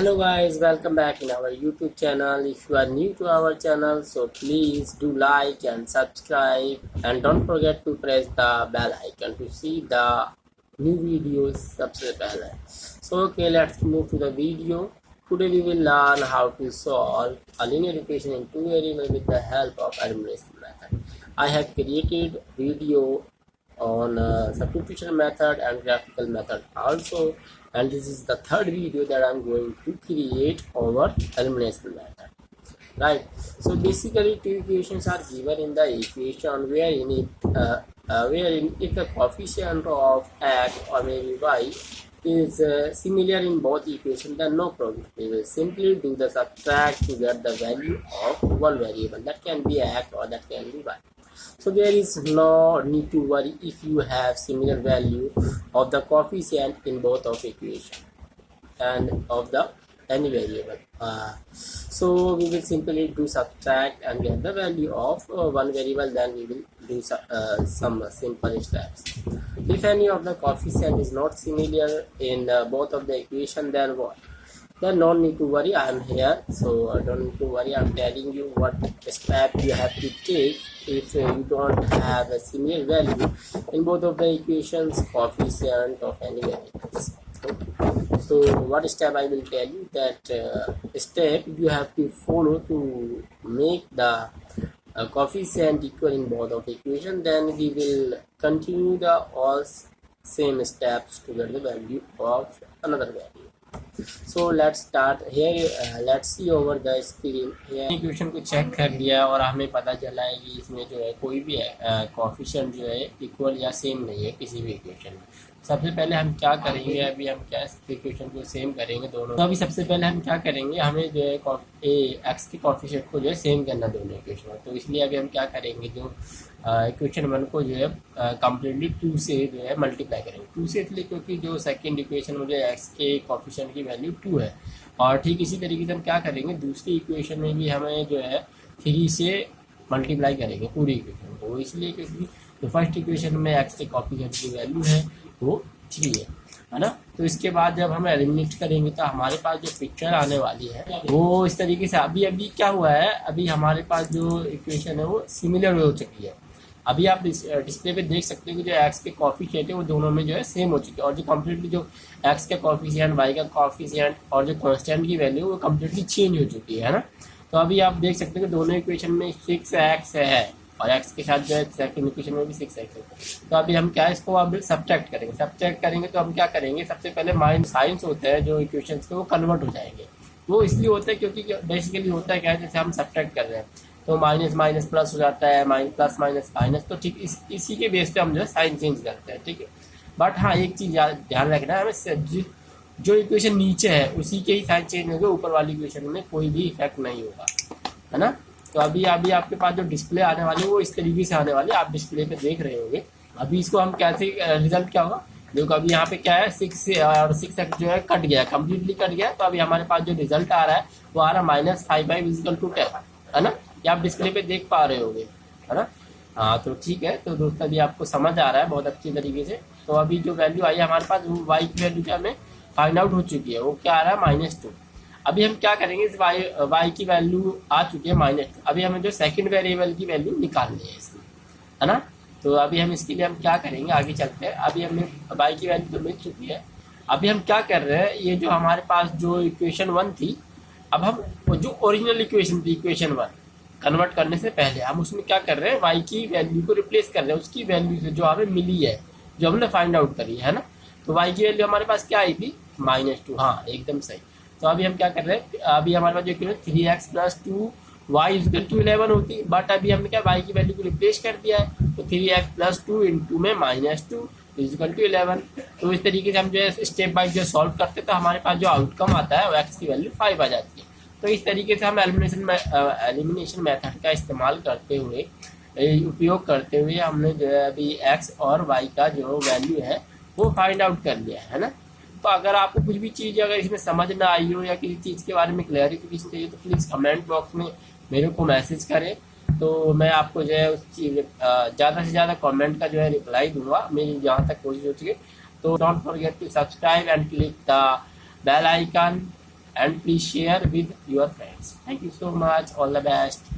hello guys welcome back in our youtube channel. If you are new to our channel so please do like and subscribe. And don't forget to press the bell icon to see the new videos. Subscribe so okay let's move to the video. Today we will learn how to solve a linear equation in two variables with the help of elimination method. I have created video on uh, substitution method and graphical method also and this is the third video that I'm going to create over elimination method right. So basically two equations are given in the equation where in it uh, uh, wherein if the coefficient of x or maybe y is uh, similar in both equations then no problem. We will simply do the subtract to get the value of one variable. That can be x or that can be y so there is no need to worry if you have similar value of the coefficient in both of equation and of the any variable. Uh, so we will simply do subtract and get the value of uh, one variable then we will do uh, some simple steps. If any of the coefficient is not similar in uh, both of the equation then what then no need to worry. I am here so don't need to worry. I'm telling you what step you have to take if uh, you don't have a similar value in both of the equations coefficient of any variables so what step i will tell you that uh, step you have to follow to make the uh, coefficient equal in both of the equation then we will continue the all same steps to get the value of another value so let's start here let's see over the screen here equation को check कर लिया और हमें पता चला है कि इसमें जो है कोई भी कॉफिशन uh, जो है इक्वल या सेम नहीं है किसी भी इक्वेशन में। सबसे पहले हम क्या करेंगे, अभी हम क्या इक्वेशन को सेम करेंगे दोनों? तो अभी सबसे पहले हम क्या करेंगे, हमें जो है एक्स के कॉफिशेट को जो है सेम करना दोनों इक्वेशन तो इसलिए अभी हम क्या करेंगे, जो इक्वेशन वन को जो है कम्प्लीटली टू से जो है मल्टीप्लाई करेंगे। टू से इसलिए क्योंकि जो सेकेंड इक्वेशन में जो एक्स के कॉफिशन की वैल्यू टू है। और ठीक इसी तरीके से हम क्या करेंगे, दूसरी इक्वेशन में भी हमें जो है थ्री से मल्टीप्लाई करेंगे पूरी इक्वेशन को। इसलिए क्योंकि जो फ़र्स्ट इक्वेशन में एक्स के कॉफिशन की वैल्यू है वो थ्री है है ना? तो इसके बाद जब हम एलिमिनेट करेंगे तो हमारे पास जो पिक्चर आने वाली है, वो इस तरीके से अभी अभी क्या हुआ है? अभी हमारे पास जो इक्वेशन है वो सिमिलर हो चुकी है। अभी आप डिस्प्ले पे देख सकते हो कि जो एक्स के कॉफिशियंट है, वो दोनों में जो है सेम हो चुके हैं। और जो कम्प्लीटली जो एक्स का कॉफिशियंट वाई का कॉफिशियंट और जो कॉन्स्टेंट की वैल्यू वो कम्प्लीटली चेंज हो चुकी है ना? तो अभी आप देख सकते हो कि दोनों इक्वेशन में सिक्स एक्स है। और एक्स के साथ जो है सेकंड इक्वेशन में भी सिक्स एक्स होता है। तो अभी हम क्या, इसको अब सब्ट्रैक्ट करेंगे। सब्ट्रैक्ट करेंगे तो हम क्या करेंगे, सबसे पहले माइंड साइंस होते हैं जो इक्वेशन के, वो कन्वर्ट हो जाएँगे। वो इसलिए होता है क्योंकि बेसिकली होता है क्या है जैसे हम सब्ट्रैक्ट कर रहे हैं तो माइनस माइनस प्लस हो जाता है माइनस प्लस माइनस माइनस तो ठीक इस, इसी के बेस पे हम जो है साइन चेंज करते हैं, ठीक है? बट हाँ एक चीज़ ध्यान रखना है, हमें जो इक्वेशन नीचे है, उसी के ही साइन चेंज होंगे, ऊपर वाली इक्वेशन में कोई भी इफ़ेक्ट नहीं होगा, है ना? तो अभी अभी आपके पास जो डिस्प्ले आने वाली है, वो इस तरीके से आने वाली है। आप डिस्प्ले पे देख रहे होंगे। अभी इसको हम कैसे रिज़ल्ट क्या होगा? देखो, अभी यहाँ पे क्या है? सिक्स और सिक्स एक्स जो है, कट गया कम्प्लीटली कट गया तो अभी हमारे पास जो रिज़ल्ट आ रहा है, वो आ रहा है minus five five equal to ten है ना? ये आप डिस्प्ले पे देख पा रहे होगे, है ना? हाँ तो ठीक है। तो दोस्तों, अभी आपको समझ आ रहा है बहुत अच्छी तरीके से। तो अभी जो वैल्यू आई है हमारे पास, वो वाई की वैल्यू क्या हमें फाइंड आउट हो चुकी है। वो क्या आ रहा है? माइनस टू अभी हम क्या करेंगे, इस वाई वाई की वैल्यू आ चुकी है माइनस अभी हमें जो सेकंड वेरिएबल की वैल्यू निकालनी है इसमें, है ना? तो अभी हम इसके लिए हम क्या करेंगे, आगे चलते हैं। अभी हमें वाई की वैल्यू तो मिल चुकी है। अभी हम क्या कर रहे हैं, ये जो हमारे पास जो इक्वेशन वन थी, अब हम जो ओरिजिनल इक्वेशन थी इक्वेशन वन कन्वर्ट करने से पहले, हम उसमें क्या कर रहे हैं वाई की वैल्यू को रिप्लेस कर रहे हैं। उसकी वैल्यू से जो हमें मिली है, जो हमने फाइंड आउट करी है ना? तो वाई की वैल्यू हमारे पास क्या आई थी? माइनस टू हाँ एकदम सही। तो अभी हम क्या कर रहे हैं? अभी हमारे पास जो equation three X plus two Y equal to eleven होती बट अभी हमने क्या वाई की वैल्यू को रिप्लेस कर दिया है। तो three X plus two into में minus two equal to eleven तो इस तरीके से हम जो है स्टेप बाई जो सॉल्व करते हैं तो हमारे पास जो आउटकम आता है, वो एक्स की वैल्यू फाइव आ जाती है। तो इस तरीके से हम एलिमिनेशन एलिमिनेशन मेथड का इस्तेमाल करते हुए उपयोग करते हुए हमने जो है अभी एक्स और वाई का जो वैल्यू है, वो फाइंड आउट कर लिया है ना? अगर आपको कुछ भी चीज़ अगर इसमें समझ ना आई हो या किसी चीज़ के बारे में क्लैरिफिकेशन चाहिए तो प्लीज़ कमेंट बॉक्स में मेरे को मैसेज करें। तो मैं आपको जो है उस चीज़ ज़्यादा से ज़्यादा कमेंट का जो है रिप्लाई दूँगा। मेरी जहाँ तक कोशिश हो सके तो don't forget to subscribe and click the bell icon and please share with your friends. Thank you so much. All the best.